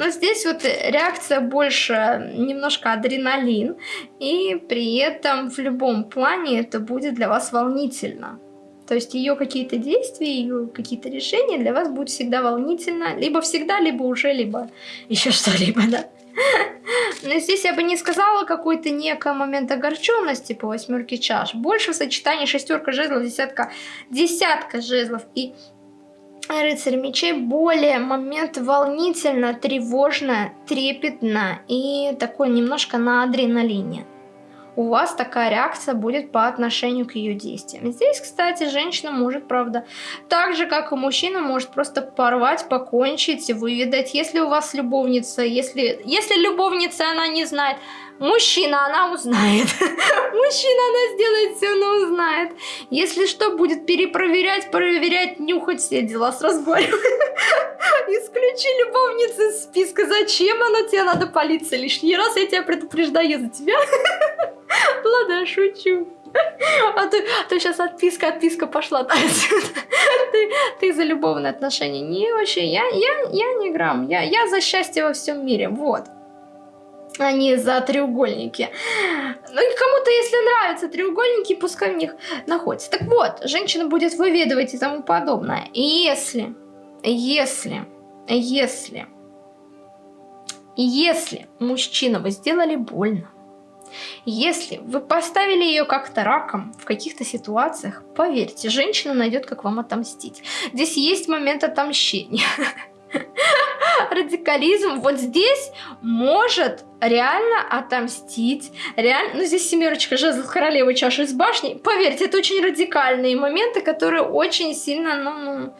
Speaker 1: Но здесь вот реакция больше немножко адреналин, и при этом в любом плане это будет для вас волнительно. То есть ее какие-то действия, ее какие-то решения для вас будут всегда волнительно. Либо всегда, либо уже, либо еще [LAUGHS] что-либо, да. Но здесь я бы не сказала какой-то некий момент огорченности по восьмерке чаш. Больше в сочетании шестерка жезлов, десятка, десятка жезлов и рыцарь мечей более момент волнительно, тревожно, трепетно и такой немножко на адреналине. У вас такая реакция будет по отношению к ее действиям. Здесь, кстати, женщина может, правда, так же, как и мужчина, может просто порвать, покончить, выведать. Если у вас любовница, если, если любовница она не знает, Мужчина, она узнает. [LAUGHS] Мужчина, она сделает все, она узнает. Если что, будет перепроверять, проверять, нюхать все дела с разборем. [LAUGHS] Исключи любовницу из списка. Зачем она тебе надо полиция лишний раз? Я тебя предупреждаю за тебя. [LAUGHS] Ладно, шучу. А то, а то сейчас отписка, отписка пошла. ты, ты за любовные отношения. Не вообще, я, я, я не грамм. Я, я за счастье во всем мире. Вот а за треугольники. Ну и кому-то, если нравятся треугольники, пускай в них находится. Так вот, женщина будет выведывать и тому подобное. И если, если, если если мужчина вы сделали больно, если вы поставили ее как-то раком в каких-то ситуациях, поверьте, женщина найдет, как вам отомстить. Здесь есть момент отомщения. [LAUGHS] Радикализм вот здесь может реально отомстить. Реально, ну здесь семерочка жезлов королевы чаши из башни. Поверьте, это очень радикальные моменты, которые очень сильно, ну, ну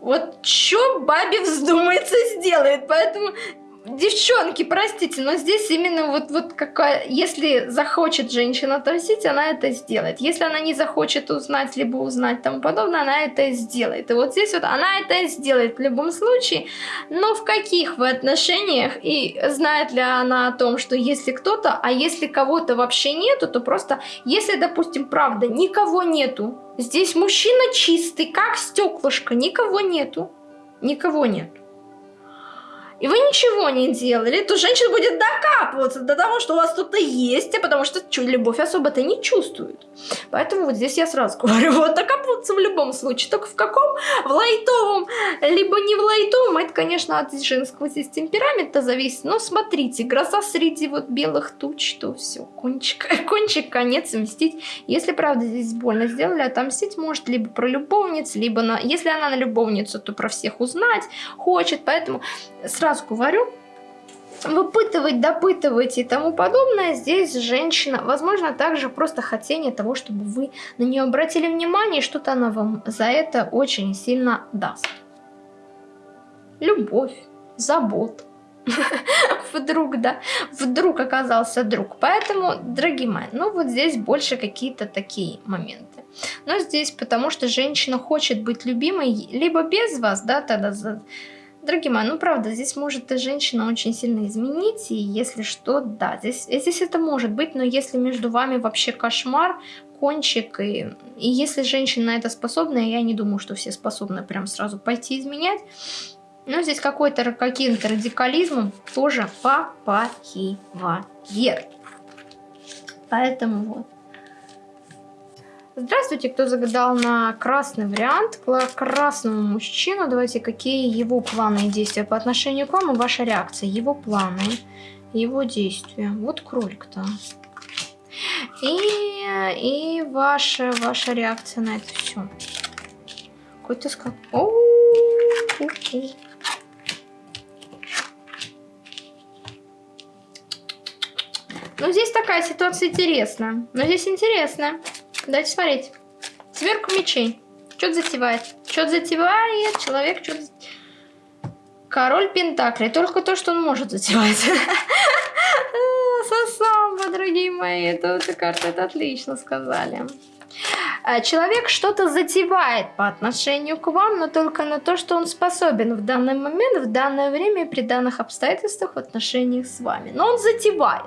Speaker 1: вот что бабе вздумается сделает. Поэтому Девчонки, простите, но здесь именно вот, вот какая... Если захочет женщина отомстить, она это сделает. Если она не захочет узнать, либо узнать тому подобное, она это сделает. И вот здесь вот она это сделает в любом случае. Но в каких вы отношениях? И знает ли она о том, что если кто-то, а если кого-то вообще нету, то просто, если, допустим, правда, никого нету, здесь мужчина чистый, как стеклышко, никого нету. Никого нету и вы ничего не делали, то женщина будет докапываться до того, что у вас кто-то есть, а потому что любовь особо-то не чувствует. Поэтому вот здесь я сразу [LAUGHS] говорю, вот докапываться в любом случае, только в каком? В лайтовом, либо не в лайтовом, это, конечно, от женского здесь темперамента зависит, но смотрите, гроза среди вот белых туч, то все, кончик, [LAUGHS] кончик, конец, мстить. Если, правда, здесь больно сделали, отомстить может либо про любовниц, либо на... Если она на любовницу, то про всех узнать хочет, поэтому сразу сразу говорю, выпытывать, допытывать и тому подобное, здесь женщина, возможно, также просто хотение того, чтобы вы на нее обратили внимание, что-то она вам за это очень сильно даст. Любовь, забот. [LAUGHS] Вдруг, да, вдруг оказался друг. Поэтому, дорогие мои, ну вот здесь больше какие-то такие моменты. Но здесь потому, что женщина хочет быть любимой, либо без вас, да, тогда Дорогие мои, ну правда, здесь может и женщина очень сильно изменить, и если что, да, здесь, здесь это может быть, но если между вами вообще кошмар, кончик, и, и если женщина на это способна, я не думаю, что все способны прям сразу пойти изменять, но здесь какой-то каким-то радикализмом тоже попахивает. Поэтому вот. Здравствуйте, кто загадал на красный вариант, красного мужчину. Давайте, какие его планы и действия по отношению к вам и ваша реакция, его планы, его действия. Вот кролик-то. И, и ваша, ваша реакция на это все. Какой-то скак. Ну, здесь такая ситуация интересная. Но здесь интересная. Дайте смотреть. Сверка мечей. Что-то затевает. Что-то затевает. Человек что-то... Король Пентаклей. Только то, что он может затевать. [LAUGHS] Сосамба, дорогие мои. Эта карта, это отлично сказали. А, человек что-то затевает по отношению к вам, но только на то, что он способен в данный момент, в данное время при данных обстоятельствах в отношениях с вами. Но он затевает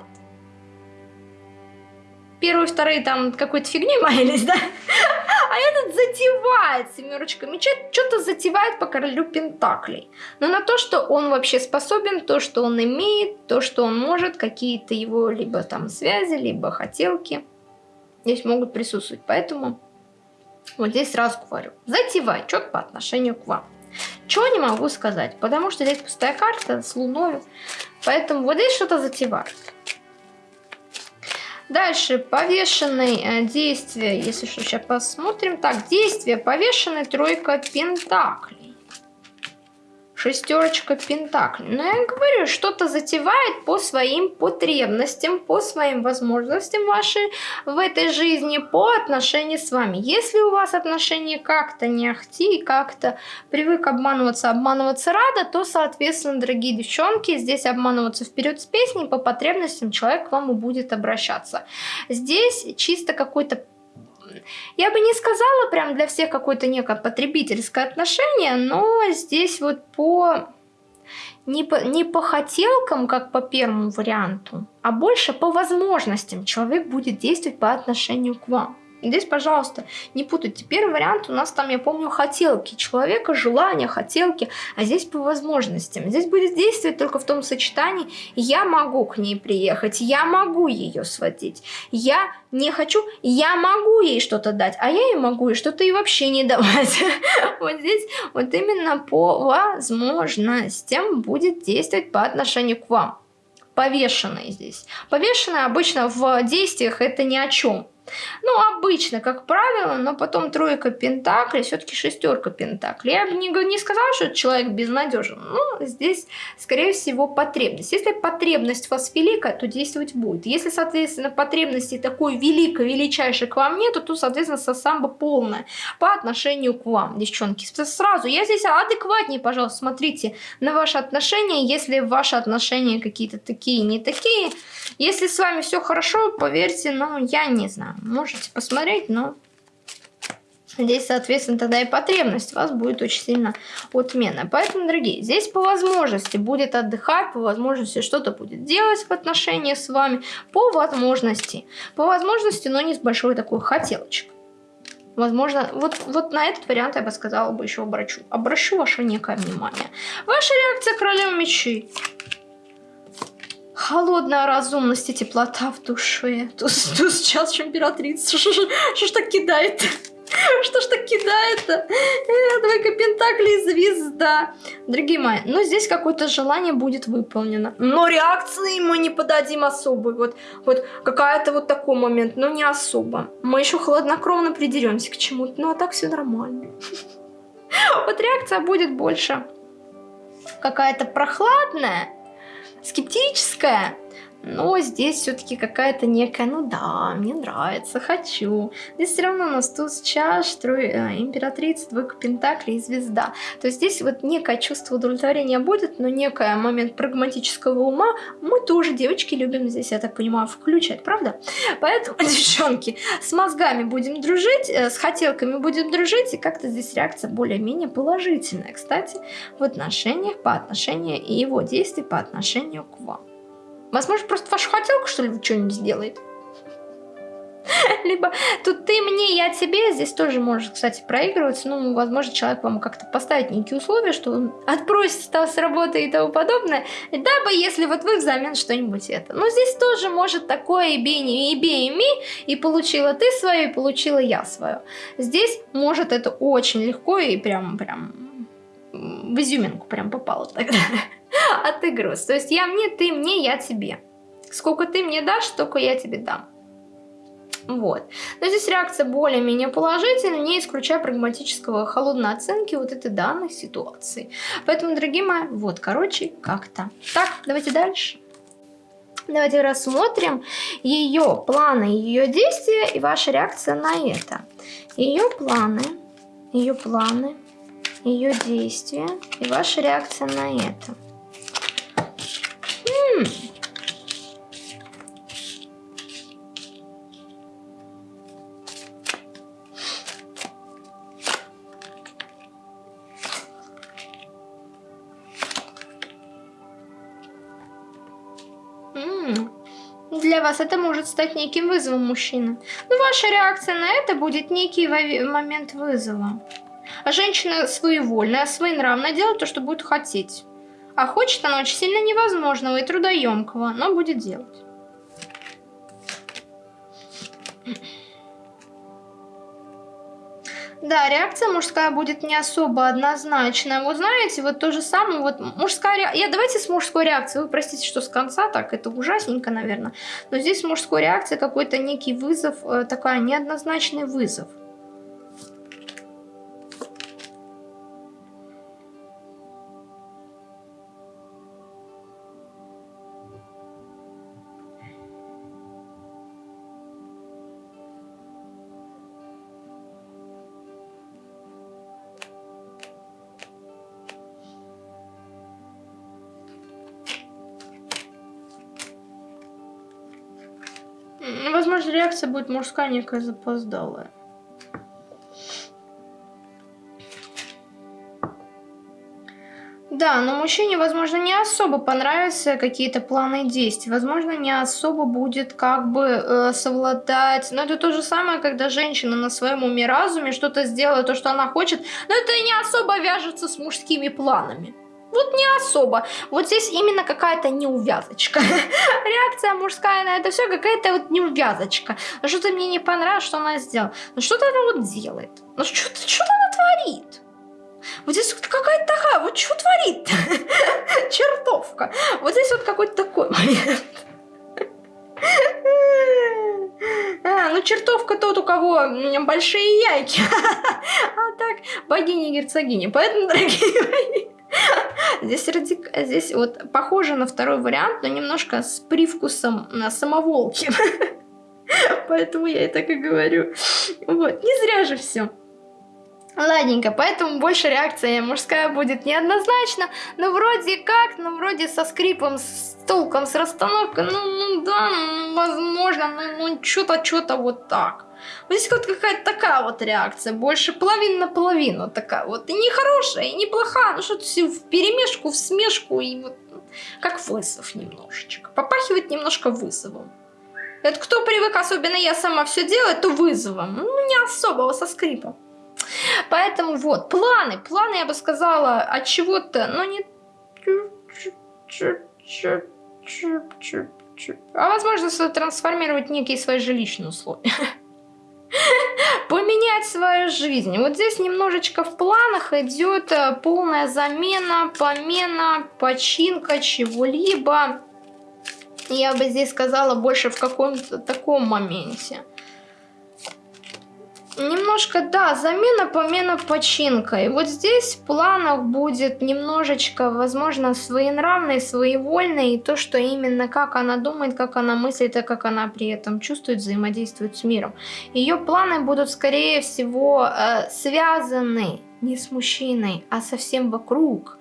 Speaker 1: первые, вторые там какой-то фигней маялись, [LAUGHS] да? А этот затевает семерочка меча, что-то затевает по королю пентаклей. Но на то, что он вообще способен, то, что он имеет, то, что он может, какие-то его либо там связи, либо хотелки здесь могут присутствовать. Поэтому вот здесь сразу говорю, затевай что-то по отношению к вам. Чего не могу сказать, потому что здесь пустая карта с луной, поэтому вот здесь что-то затевает. Дальше. Повешенные э, действия, если что, сейчас посмотрим. Так, действие повешенной тройка пентаклей шестерочка пентаклей. Но я говорю, что-то затевает по своим потребностям, по своим возможностям вашей в этой жизни, по отношению с вами. Если у вас отношения как-то не ахти, как-то привык обманываться, обманываться рада, то, соответственно, дорогие девчонки, здесь обманываться вперед с песней, по потребностям человек к вам и будет обращаться. Здесь чисто какой-то я бы не сказала прям для всех какое-то некое потребительское отношение, но здесь вот по... Не по, не по хотелкам, как по первому варианту, а больше по возможностям человек будет действовать по отношению к вам. Здесь, пожалуйста, не путайте. Первый вариант у нас там, я помню, хотелки человека, желания, хотелки, а здесь по возможностям. Здесь будет действовать только в том сочетании, я могу к ней приехать, я могу ее сводить, я не хочу, я могу ей что-то дать, а я ей могу ей что-то и вообще не давать. [LAUGHS] Вот здесь вот именно по возможностям будет действовать по отношению к вам. Повешенный здесь. Повешенный обычно в действиях это ни о чем. Ну, обычно, как правило, но потом тройка пентаклей, все-таки шестерка пентаклей. Я бы не, не сказала, что человек безнадежен. Но здесь, скорее всего, потребность. Если потребность у вас великая, то действовать будет. Если, соответственно, потребности такой великой, величайшей к вам нету, то, соответственно, сосамба полная по отношению к вам, девчонки. Сразу, я здесь адекватнее, пожалуйста, смотрите на ваши отношения. Если ваши отношения какие-то такие, не такие, если с вами все хорошо, поверьте, ну, я не знаю можете посмотреть, но здесь, соответственно, тогда и потребность у вас будет очень сильно отмена. Поэтому, дорогие, здесь по возможности будет отдыхать, по возможности что-то будет делать в отношении с вами, по возможности. По возможности, но не с большой такой хотелочкой. Возможно, вот, вот на этот вариант я бы сказала бы еще обращу. Обращу ваше некое внимание. Ваша реакция королева мечей. Холодная разумность и теплота в душе. Тут, тут сейчас императрица. Что ж так кидает? Что ж так кидает-то? Э, Двойка Пентаклей звезда. Дорогие мои, ну здесь какое-то желание будет выполнено. Но реакции мы не подадим особой. Вот, вот какая-то вот такой момент, но не особо. Мы еще хладнокровно придеремся к чему-то. Ну а так все нормально. [LAUGHS] Вот реакция будет больше какая-то прохладная скептическая, но здесь все-таки какая-то некая, ну да, мне нравится, хочу. Здесь все равно у нас туз чаш, трой, э, императрица, двойка пентаклей и звезда. То есть здесь вот некое чувство удовлетворения будет, но некий момент прагматического ума мы тоже, девочки, любим здесь, я так понимаю, включать, правда? Поэтому, [LAUGHS] девчонки, с мозгами будем дружить, э, с хотелками будем дружить, и как-то здесь реакция более-менее положительная, кстати, в отношениях, по отношению и его действий по отношению к вам. Возможно, просто ваша хотелка, что ли, что-нибудь сделает. [LAUGHS] Либо тут ты мне, я тебе. Здесь тоже может, кстати, проигрываться. Ну, возможно, человек вам как-то поставит некие условия, что он отпросится с работы и тому подобное. Дабы, если вот вы взамен что-нибудь это. Но здесь тоже может такое и бей, и бей, и ми. И получила ты свое, и получила я свое. Здесь может это очень легко и прям, прям в изюминку прям попало тогда. [LAUGHS] отыгрываться. То есть я мне, ты мне, я тебе. Сколько ты мне дашь, столько я тебе дам. Вот. Но здесь реакция более-менее положительная, не исключая прагматического холодной оценки вот этой данной ситуации. Поэтому, дорогие мои, вот, короче, как-то. Так, давайте дальше. Давайте рассмотрим ее планы, ее действия и ваша реакция на это. Ее планы, ее планы, ее действия и ваша реакция на это. Для вас это может стать неким вызовом мужчины. Но ваша реакция на это будет некий момент вызова. А женщина своевольная, своенравная делает то, что будет хотеть. А хочет она очень сильно невозможного и трудоемкого, но будет делать. Да, реакция мужская будет не особо однозначная. Вот знаете, вот то же самое, вот мужская реакция... Я давайте с мужской реакцией. Вы простите, что с конца так, это ужасненько, наверное. Но здесь мужской реакция какой-то некий вызов, э, такая неоднозначный вызов. Реакция будет мужская, некая запоздалая. Да, но мужчине, возможно, не особо понравятся какие-то планы действий. Возможно, не особо будет как бы э, совладать. Но это то же самое, когда женщина на своем уме разуме что-то сделает, то, что она хочет, но это не особо вяжется с мужскими планами. Вот не особо. Вот здесь именно какая-то неувязочка. [LAUGHS] Реакция мужская на это все какая-то вот неувязочка. Что-то мне не понравилось, что она сделала. Ну что-то она вот делает. Ну что-то что она творит. Вот здесь вот какая-то такая, вот что творит [LAUGHS] Чертовка. Вот здесь вот какой-то такой момент. [LAUGHS] А, ну чертовка тот, у кого большие яйки. А так, богиня-герцогиня. Поэтому, дорогие мои, Здесь, радик... Здесь вот похоже на второй вариант, но немножко с привкусом на самоволки. [LAUGHS] Поэтому я и так и говорю. Вот, не зря же все. Ладненько, поэтому больше реакция мужская будет неоднозначно, но вроде как, ну вроде со скрипом, с толком, с расстановкой, ну, ну да, возможно, ну, ну что-то, что-то вот так. Вот здесь вот какая-то такая вот реакция, больше половина на половину такая вот, и не хорошая, и не плохая, ну что-то все в перемешку, в смешку, и вот как вызов немножечко, попахивает немножко вызовом. Это кто привык, особенно я сама все делать, то вызовом, ну не особого, со скрипом. Поэтому вот, планы. Планы, я бы сказала, от чего-то, но не... А возможно, трансформировать некие свои жилищные условия. [LAUGHS] [LAUGHS] Поменять свою жизнь. Вот здесь немножечко в планах идет э, полная замена, помена, починка чего-либо. Я бы здесь сказала больше в каком-то таком моменте. Немножко, да, замена, помена, починка. И вот здесь в планах будет немножечко, возможно, своенравной, своевольной. И то, что именно как она думает, как она мыслит, и как она при этом чувствует, взаимодействует с миром. Ее планы будут, скорее всего, э, связаны не с мужчиной, а совсем вокруг.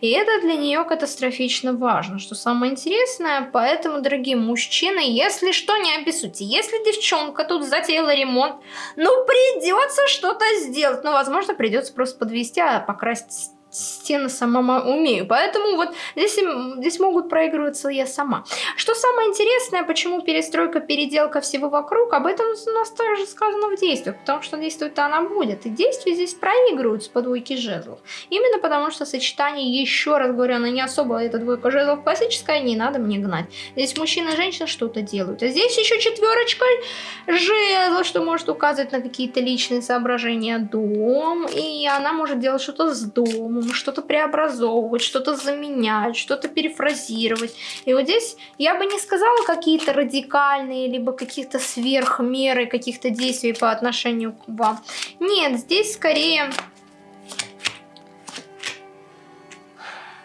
Speaker 1: И это для нее катастрофично важно, что самое интересное. Поэтому, дорогие мужчины, если что, не обессудьте. Если девчонка тут затеяла ремонт, ну придется что-то сделать. Ну, возможно, придется просто подвести, а покрасить стены сама умею. Поэтому вот здесь, здесь могут проигрываться я сама. Что самое интересное, почему перестройка, переделка всего вокруг, об этом у нас также сказано в действиях, потому что действует она будет. И действия здесь проигрываются по двойке жезлов. Именно потому что сочетание, еще раз говорю, она не особо, эта двойка жезлов классическая, не надо мне гнать. Здесь мужчина и женщина что-то делают. А здесь еще четверочка жезлов, что может указывать на какие-то личные соображения дом, и она может делать что-то с домом, что-то преобразовывать, что-то заменять, что-то перефразировать. И вот здесь я бы не сказала какие-то радикальные, либо каких-то сверхмеры, каких-то действий по отношению к вам. Нет, здесь скорее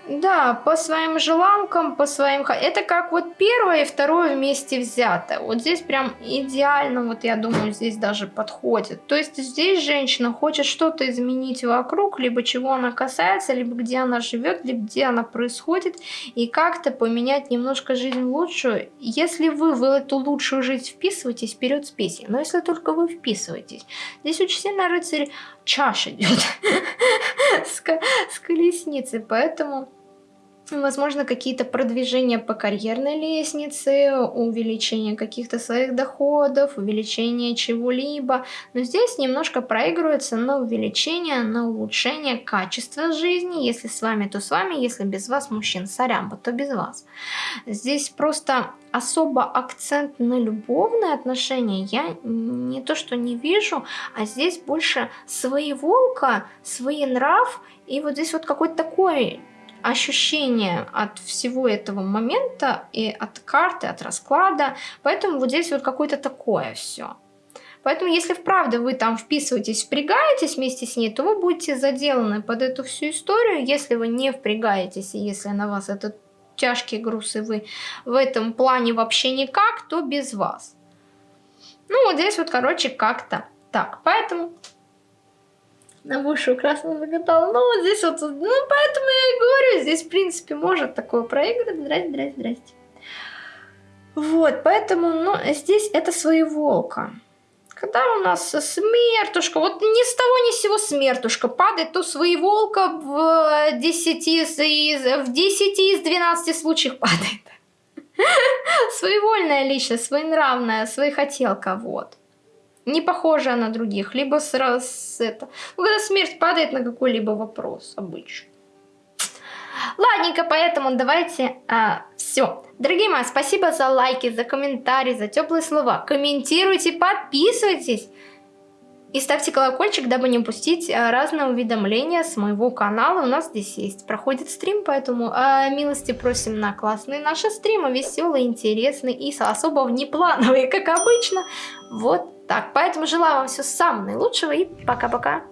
Speaker 1: Да, по своим желанкам, по своим... Это как вот первое и второе вместе взято. Вот здесь прям идеально, вот я думаю, здесь даже подходит. То есть здесь женщина хочет что-то изменить вокруг, либо чего она касается, либо где она живет, либо где она происходит, и как-то поменять немножко жизнь лучшую. Если вы в эту лучшую жизнь вписываетесь, вперед с песней. Но если только вы вписываетесь. Здесь очень сильно рыцарь чаш идет [LAUGHS] с колесницы, поэтому возможно, какие-то продвижения по карьерной лестнице, увеличение каких-то своих доходов, увеличение чего-либо. Но здесь немножко проигрывается на увеличение, на улучшение качества жизни. Если с вами, то с вами. Если без вас, мужчин, сорямба, то без вас. Здесь просто особо акцент на любовные отношения я не то что не вижу, а здесь больше своеволка, нрав и вот здесь вот какой-то такой ощущение от всего этого момента и от карты, от расклада. Поэтому вот здесь вот какое-то такое все. Поэтому если вправду вы там вписываетесь, впрягаетесь вместе с ней, то вы будете заделаны под эту всю историю. Если вы не впрягаетесь, и если на вас этот тяжкий груз, и вы в этом плане вообще никак, то без вас. Ну вот здесь вот, короче, как-то так. Поэтому на вышу красного закатал. Ну, вот здесь вот, ну, поэтому я и говорю, здесь, в принципе, может такое проиграть. Здрасте, здрасте, здрасте. Вот, поэтому, ну, здесь это своеволка. Когда у нас смертушка, вот ни с того ни с сего смертушка падает, то своеволка в 10 из, в 10 из 12 случаев падает. [LAUGHS] Своевольная личность, своенравная, своехотелка, вот. Не похожая на других, либо сразу это. Ну, когда смерть падает на какой-либо вопрос обычно. Ладненько, поэтому давайте а, все. Дорогие мои, спасибо за лайки, за комментарии, за теплые слова. Комментируйте, подписывайтесь. И ставьте колокольчик, дабы не упустить а, разные уведомления с моего канала. У нас здесь есть, проходит стрим, поэтому э, милости просим на классные наши стримы, веселые, интересные и особо внеплановые, [LAUGHS] как обычно. Вот так. Поэтому желаю вам всего самого наилучшего и пока-пока.